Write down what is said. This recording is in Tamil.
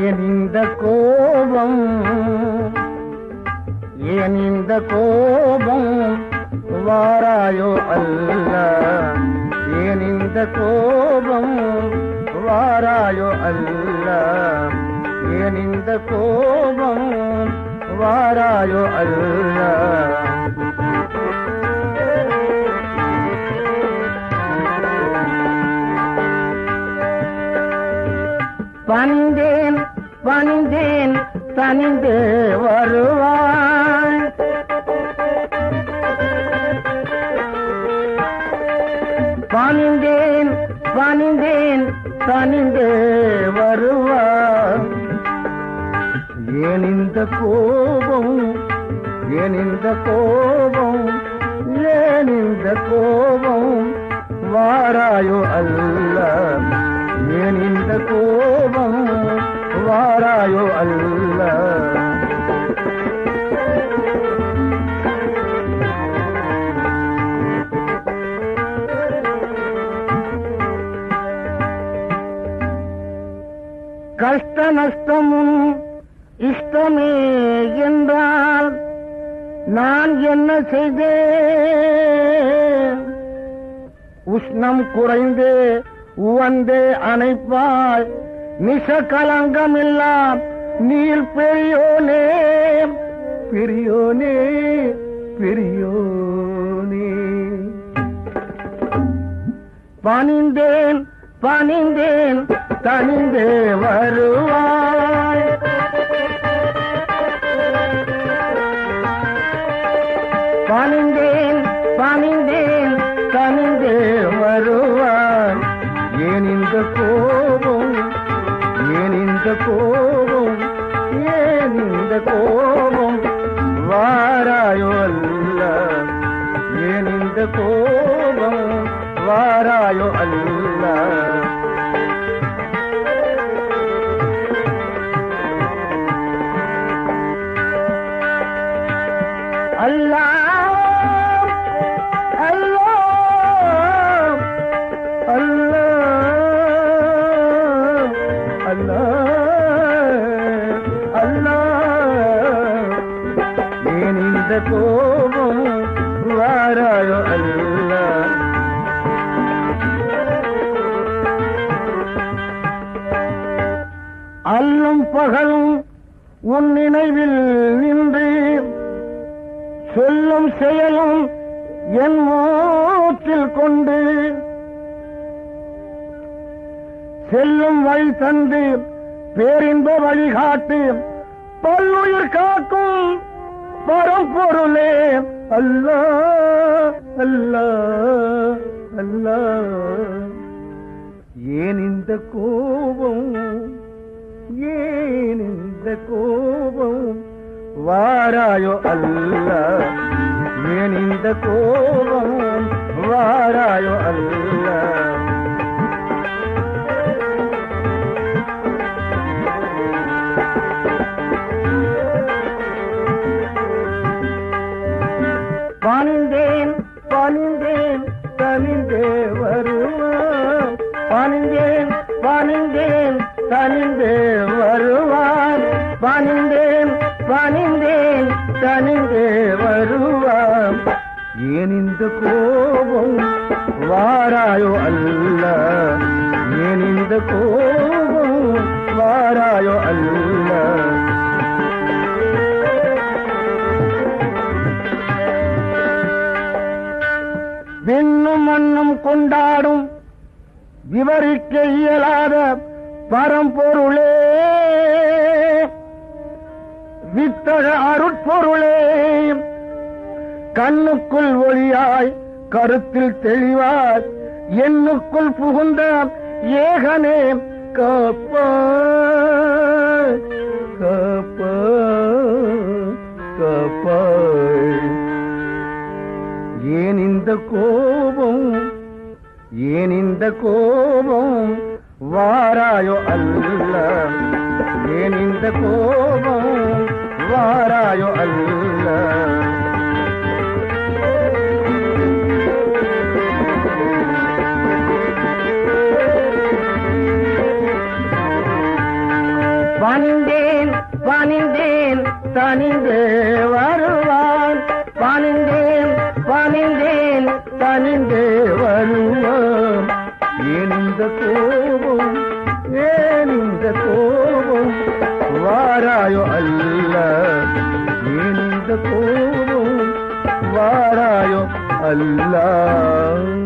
ஏன் இந்த கோபம் ஏன் இந்த கோபம் வாராயோ அல்ல. ஏன் இந்த கோபம் வாராயோ அல்ல. ஏன் இந்த கோபம் வாராயோ அல்ல. பணிந்தேன் தனிந்து வருவாய். பணிந்தேன் பணிந்தேன் தனிந்து வருவாய். ஏன் இந்த கோபம் ஏன் இந்த கோபம்? கஷ்ட நஷ்டமும் இஷ்டமே என்றால் நான் என்ன செய்தேன்? உஷ்ணம் குறைந்து உவந்தே அணைப்பாய் நிச கலங்கம் கலங்கமில்லாம் நீர் பெரியோனே பெரியோனே பெரியோனே. பணிந்தேன் பணிந்தேன் தனிந்தே வருவாய். பணிந்தேன் பணிந்தேன் தனிந்தே வருவாய். ஏன் இந்த கோபம் ஏன் இந்த கோபம் ஏன் இந்த கோபம்? வாராயோல்ல ஏன் இந்த கோபம்? வாராயோ அல்ல அல்லா ஏன் இந்த கோபம் வாராயோ அல்லா அல்லும் பகலும் உன் நினைவில் நின்று சொல்லும் செயலும் என் மூச்சில் கொண்டு செல்லும் வழி தந்து பேரின்ப வழிகாட்டு பல்லுயிர் காக்கும் பரம் பொருளே. அல்ல அல்ல அல்ல. ஏன் இந்த கோபம்? ஏன் இந்த கோபம்? வாராயோ அல்ல. ஏன் இந்த கோபம்? வாராயோ அல்ல. வருவார். வருவான் பணிந்தேன் பணிந்தேன் தனிந்தே வருவான் பணிந்தேன் பணிந்தேன் தனிந்தே வருவான் ஏன் இந்த கோபம் வாராயோ அல்ல? ஏன் இந்த கோபம் வாராயோ அல்ல? விண்ணும் மண் கொண்டாடும் விவரிக்க இயலாத பரம்பொருளே. வித்தக அருட்பொருளே. கண்ணுக்குள் ஒளியாய் கருத்தில் தெளிவாய் எண்ணுக்குள் புகுந்த ஏகனே. கப்ப கப்ப கப்ப ஏன் இந்த கோபம் ஏன் இந்த கோபம் வாராயோ அல்ல? ஏன் இந்த கோபம் வாராயோ அல்ல? वारायो अलाह नींद को वारायो अलाह